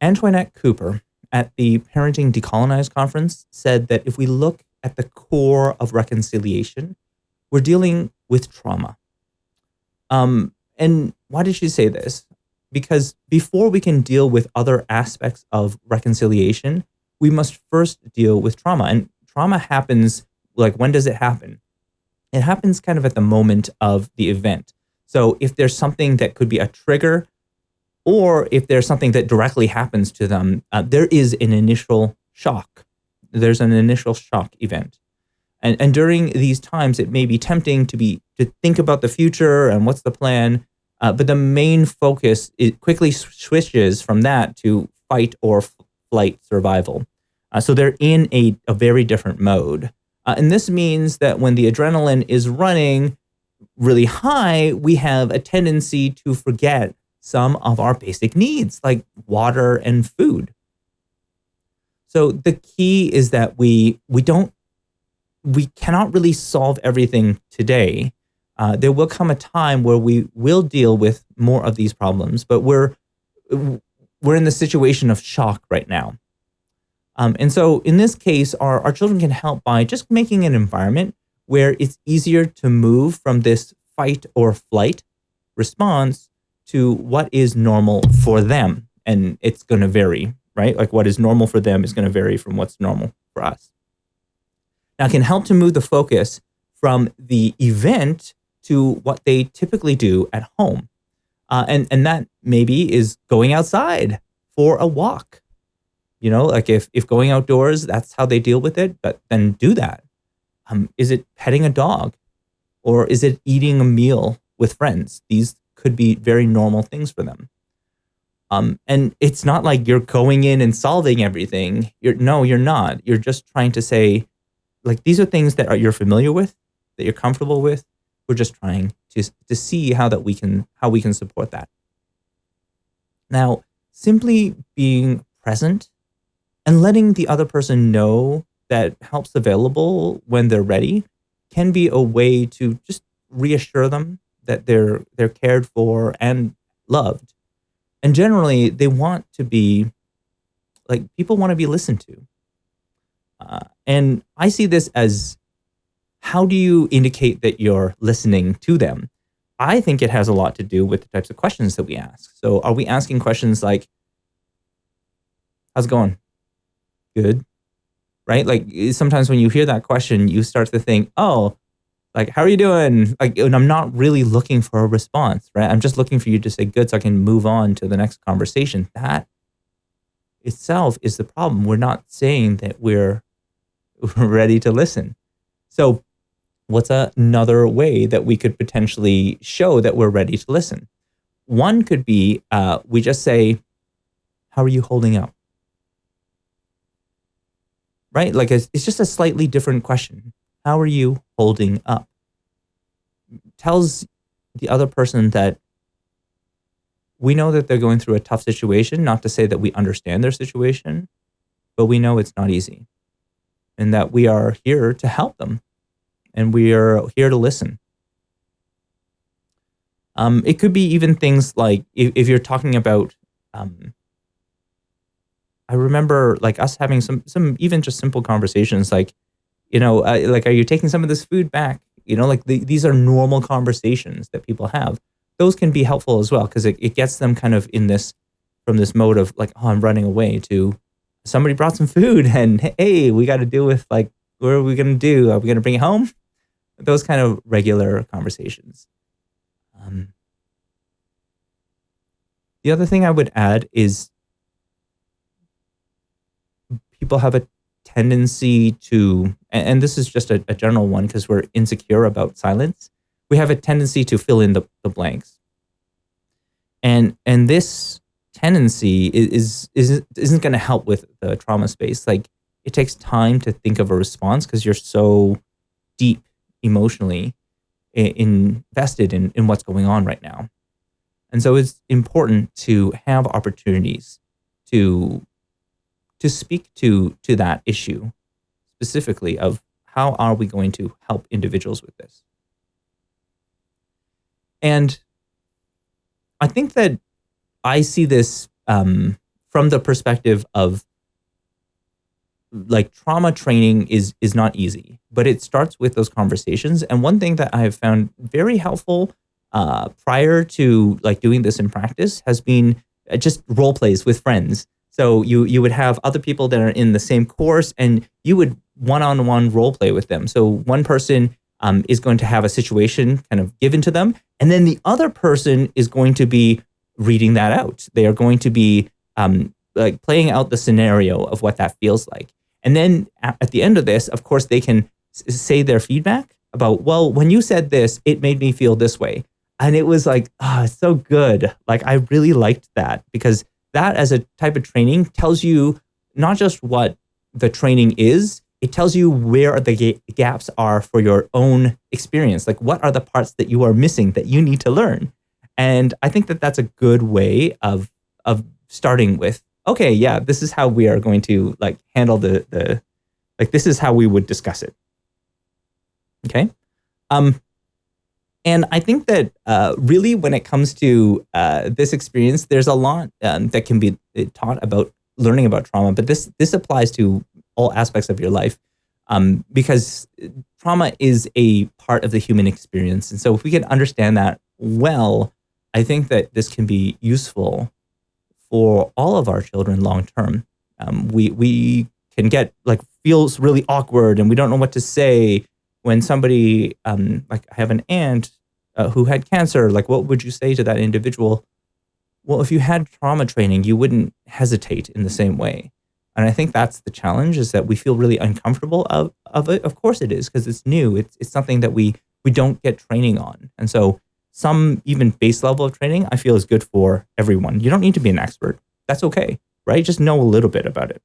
Antoinette Cooper at the Parenting Decolonized conference said that if we look at the core of reconciliation, we're dealing with trauma. Um, and why did she say this? Because before we can deal with other aspects of reconciliation, we must first deal with trauma. And trauma happens, like, when does it happen? It happens kind of at the moment of the event. So if there's something that could be a trigger, or if there's something that directly happens to them, uh, there is an initial shock. There's an initial shock event. And, and during these times, it may be tempting to be to think about the future and what's the plan. Uh, but the main focus it quickly switches from that to fight or flight survival. Uh, so they're in a, a very different mode. Uh, and this means that when the adrenaline is running really high, we have a tendency to forget some of our basic needs like water and food. So the key is that we we don't we cannot really solve everything today. Uh, there will come a time where we will deal with more of these problems, but we're we're in the situation of shock right now. Um, and so in this case, our, our children can help by just making an environment where it's easier to move from this fight or flight response to what is normal for them. And it's going to vary, right? Like what is normal for them is going to vary from what's normal for us. Now, it can help to move the focus from the event to what they typically do at home. Uh, and, and that maybe is going outside for a walk. You know, like if, if going outdoors, that's how they deal with it, but then do that. Um, is it petting a dog? Or is it eating a meal with friends? These could be very normal things for them. Um, and it's not like you're going in and solving everything. You're no, you're not. You're just trying to say, like these are things that are, you're familiar with, that you're comfortable with. We're just trying to to see how that we can how we can support that. Now, simply being present and letting the other person know that help's available when they're ready can be a way to just reassure them that they're they're cared for and loved. And generally, they want to be like people want to be listened to. Uh, and I see this as how do you indicate that you're listening to them? I think it has a lot to do with the types of questions that we ask. So, are we asking questions like, How's it going? Good. Right? Like sometimes when you hear that question, you start to think, Oh, like, how are you doing? Like, and I'm not really looking for a response, right? I'm just looking for you to say good so I can move on to the next conversation. That itself is the problem. We're not saying that we're ready to listen. So, what's another way that we could potentially show that we're ready to listen? One could be uh, we just say, How are you holding up? Right? Like, it's, it's just a slightly different question. How are you holding up? Tells the other person that we know that they're going through a tough situation, not to say that we understand their situation, but we know it's not easy and that we are here to help them and we are here to listen. Um, it could be even things like if, if you're talking about, um, I remember like us having some, some even just simple conversations like, you know, uh, like, are you taking some of this food back? You know, like the, these are normal conversations that people have. Those can be helpful as well because it, it gets them kind of in this, from this mode of like, oh, I'm running away to somebody brought some food and hey, we got to deal with like, what are we going to do? Are we going to bring it home? Those kind of regular conversations. Um, the other thing I would add is people have a tendency to, and, this is just a, a general one because we're insecure about silence, we have a tendency to fill in the, the blanks. And and this tendency is, is isn't going to help with the trauma space. Like it takes time to think of a response because you're so deep emotionally invested in, in what's going on right now. And so it's important to have opportunities to to speak to to that issue specifically of how are we going to help individuals with this and i think that i see this um, from the perspective of like trauma training is is not easy, but it starts with those conversations. And one thing that I have found very helpful uh, prior to like doing this in practice has been uh, just role plays with friends. So you you would have other people that are in the same course, and you would one on one role play with them. So one person um, is going to have a situation kind of given to them, and then the other person is going to be reading that out. They are going to be um, like playing out the scenario of what that feels like. And then at the end of this, of course, they can say their feedback about, well, when you said this, it made me feel this way. And it was like, ah, oh, so good. Like I really liked that because that as a type of training tells you not just what the training is, it tells you where the gaps are for your own experience. Like what are the parts that you are missing that you need to learn? And I think that that's a good way of of starting with okay, yeah, this is how we are going to like handle the the like this is how we would discuss it. Okay. Um, and I think that uh, really, when it comes to uh, this experience, there's a lot um, that can be uh, taught about learning about trauma. But this this applies to all aspects of your life um, because trauma is a part of the human experience. And so, if we can understand that well, I think that this can be useful for all of our children long term. Um, we we can get like feels really awkward and we don't know what to say when somebody um, like I have an aunt uh, who had cancer. Like, what would you say to that individual? Well, if you had trauma training, you wouldn't hesitate in the same way. And I think that's the challenge is that we feel really uncomfortable of, of it. Of course it is because it's new. It's, it's something that we, we don't get training on. And so some even base level of training, I feel is good for everyone. You don't need to be an expert. That's okay, right? Just know a little bit about it.